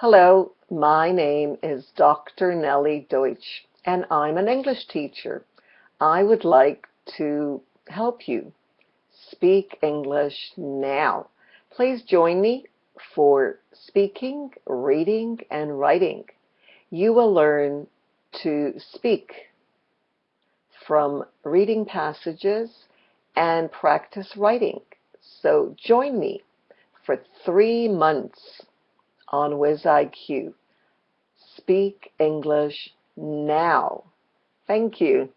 Hello, my name is Dr. Nellie Deutsch, and I'm an English teacher. I would like to help you speak English now. Please join me for speaking, reading, and writing. You will learn to speak from reading passages and practice writing. So join me for three months on WizIQ. Speak English now. Thank you.